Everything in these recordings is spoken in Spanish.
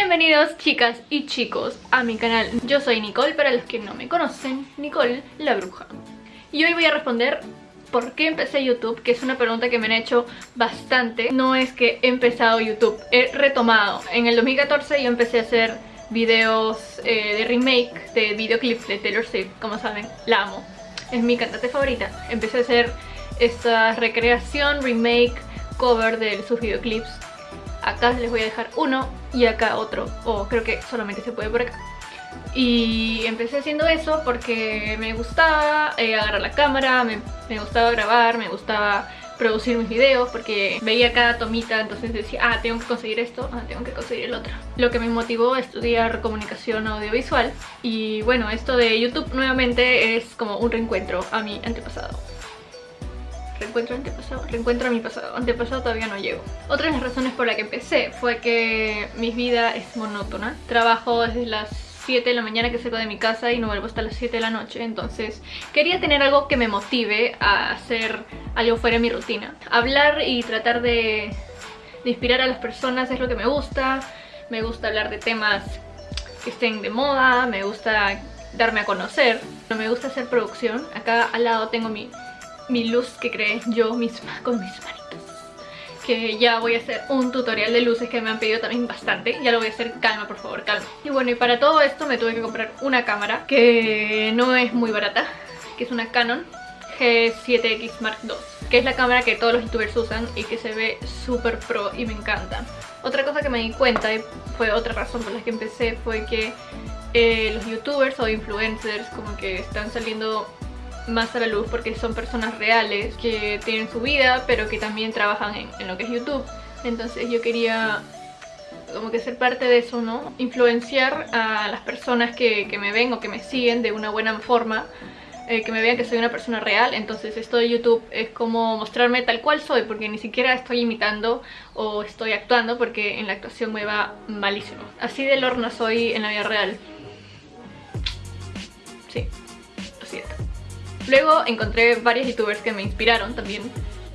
Bienvenidos chicas y chicos a mi canal. Yo soy Nicole, para los que no me conocen, Nicole la Bruja. Y hoy voy a responder por qué empecé YouTube, que es una pregunta que me han hecho bastante. No es que he empezado YouTube, he retomado. En el 2014 yo empecé a hacer videos eh, de remake de videoclips de Taylor Swift, como saben, la amo. Es mi cantante favorita. Empecé a hacer esta recreación, remake, cover de sus videoclips acá les voy a dejar uno y acá otro, o creo que solamente se puede por acá. Y empecé haciendo eso porque me gustaba eh, agarrar la cámara, me, me, gustaba grabar, me gustaba producir mis videos porque veía cada tomita, entonces decía, ah, tengo que conseguir esto, ah, tengo que conseguir el otro. Lo que me motivó a estudiar comunicación audiovisual y bueno, esto de YouTube nuevamente es como un reencuentro a mi antepasado. Reencuentro antepasado, reencuentro a mi pasado, antepasado todavía no llego. Otra de las razones por la que empecé fue que mi vida es monótona. Trabajo desde las 7 de la mañana que salgo de mi casa y no vuelvo hasta las 7 de la noche. Entonces quería tener algo que me motive a hacer algo fuera de mi rutina. Hablar y tratar de, de inspirar a las personas es lo que me gusta. Me gusta hablar de temas que estén de moda me gusta darme a conocer. Me gusta hacer producción. Acá al lado tengo mi mi luz que creé yo misma con mis manitos. Que ya voy a hacer un tutorial de luces que me han pedido también bastante. Ya lo voy a hacer, calma por favor, calma. Y bueno, y para todo esto me tuve que comprar una cámara que no es muy barata que es una Canon G7X Mark II que es la cámara que todos los youtubers usan y que se ve súper pro y me encanta. Otra cosa que me di cuenta y fue otra razón por la que empecé fue que eh, los youtubers o influencers como que están saliendo más a la luz porque son personas reales que tienen su vida pero que también trabajan en, lo que es YouTube. Entonces yo quería como que ser parte de eso, ¿no? Influenciar a las personas que, me ven o que me siguen de una buena forma eh, que me vean que soy una persona real. Entonces esto de YouTube es como mostrarme tal cual soy porque ni siquiera estoy imitando o estoy actuando porque en la actuación me va malísimo. Así de lorna soy en la vida real. Sí, Luego encontré varios youtubers que me inspiraron también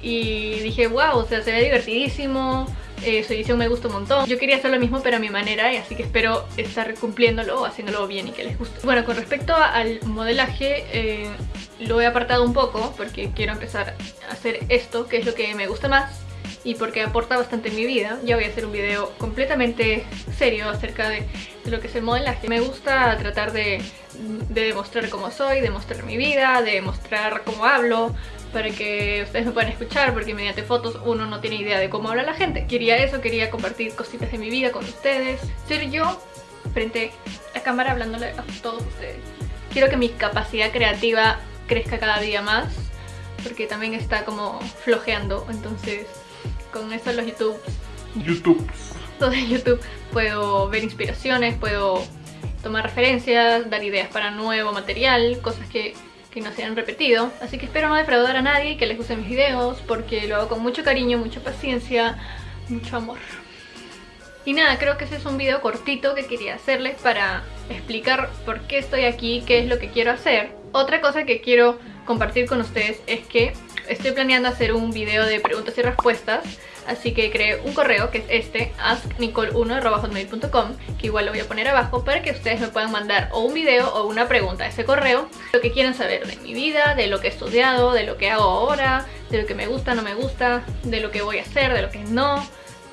y dije, wow, o sea, se ve divertidísimo, eh, su edición me gusta un montón. Yo quería hacer lo mismo pero a mi manera y así que espero estar cumpliéndolo o haciéndolo bien y que les guste. Bueno, con respecto al modelaje, eh, lo he apartado un poco porque quiero empezar a hacer esto, que es lo que me gusta más y porque aporta bastante en mi vida. Ya voy a hacer un video completamente serio acerca de, lo que es el modelaje. Me gusta tratar de, de demostrar cómo soy, de mostrar mi vida, de mostrar cómo hablo, para que ustedes me puedan escuchar porque mediante fotos uno no tiene idea de cómo habla la gente. Quería eso, quería compartir cositas de mi vida con ustedes. Ser yo frente a cámara hablándole a todos ustedes. Quiero que mi capacidad creativa crezca cada día más porque también está como flojeando, entonces con eso los YouTube... YouTube. Todo en YouTube puedo ver inspiraciones, puedo tomar referencias, dar ideas para nuevo material, cosas que, que no se han repetido. Así que espero no defraudar a nadie y que les gusten mis videos porque lo hago con mucho cariño, mucha paciencia, mucho amor. Y nada, creo que ese es un video cortito que quería hacerles para explicar por qué estoy aquí, qué es lo que quiero hacer. Otra cosa que quiero compartir con ustedes es que estoy planeando hacer un video de preguntas y respuestas Así que creé un correo que es este, asknicole1.com Que igual lo voy a poner abajo para que ustedes me puedan mandar o un video o una pregunta a ese correo Lo que quieran saber de mi vida, de lo que he estudiado, de lo que hago ahora De lo que me gusta, no me gusta, de lo que voy a hacer, de lo que no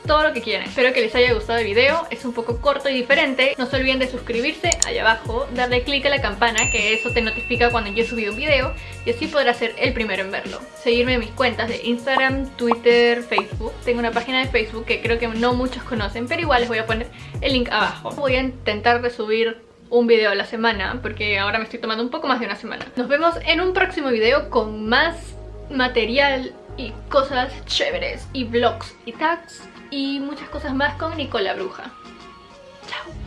todo lo que quieran. Espero que les haya gustado el video, es un poco corto y diferente. No se olviden de suscribirse allá abajo, darle click a la campana, que eso te notifica cuando yo he subido un video y así podrás ser el primero en verlo. Seguirme en mis cuentas de Instagram, Twitter, Facebook. Tengo una página de Facebook que creo que no muchos conocen, pero igual les voy a poner el link abajo. Voy a intentar de subir un video a la semana porque ahora me estoy tomando un poco más de una semana. Nos vemos en un próximo video con más material y cosas chéveres y vlogs y tags y muchas cosas más con Nicola Bruja. Chao.